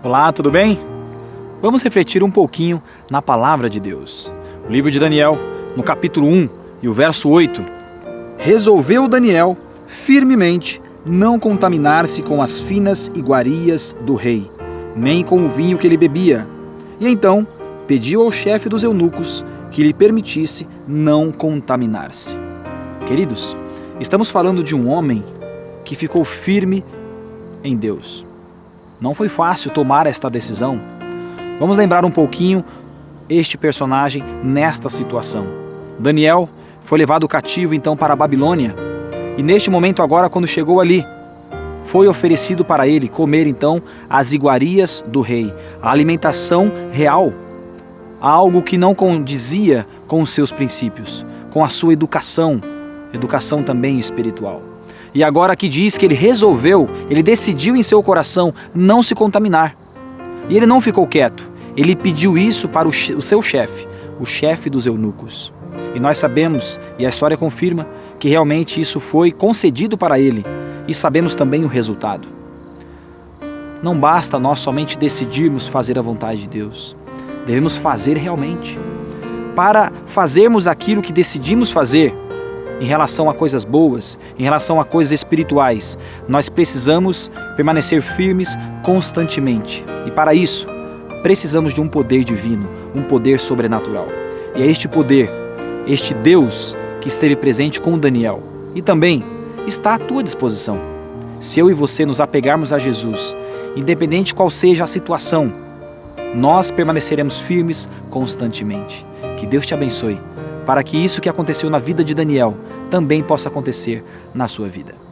Olá, tudo bem? Vamos refletir um pouquinho na palavra de Deus. O livro de Daniel, no capítulo 1 e o verso 8. Resolveu Daniel firmemente não contaminar-se com as finas iguarias do rei, nem com o vinho que ele bebia. E então pediu ao chefe dos eunucos que lhe permitisse não contaminar-se. Queridos, estamos falando de um homem que ficou firme em Deus. Não foi fácil tomar esta decisão. Vamos lembrar um pouquinho este personagem nesta situação. Daniel foi levado cativo então para a Babilônia e neste momento agora quando chegou ali, foi oferecido para ele comer então as iguarias do rei, a alimentação real, algo que não condizia com os seus princípios, com a sua educação, educação também espiritual. E agora que diz que ele resolveu, ele decidiu em seu coração não se contaminar. E ele não ficou quieto, ele pediu isso para o, o seu chefe, o chefe dos eunucos. E nós sabemos, e a história confirma, que realmente isso foi concedido para ele, e sabemos também o resultado. Não basta nós somente decidirmos fazer a vontade de Deus, devemos fazer realmente. Para fazermos aquilo que decidimos fazer, em relação a coisas boas, em relação a coisas espirituais. Nós precisamos permanecer firmes constantemente. E para isso, precisamos de um poder divino, um poder sobrenatural. E é este poder, este Deus que esteve presente com Daniel e também está à tua disposição. Se eu e você nos apegarmos a Jesus, independente qual seja a situação, nós permaneceremos firmes constantemente. Que Deus te abençoe, para que isso que aconteceu na vida de Daniel também possa acontecer na sua vida.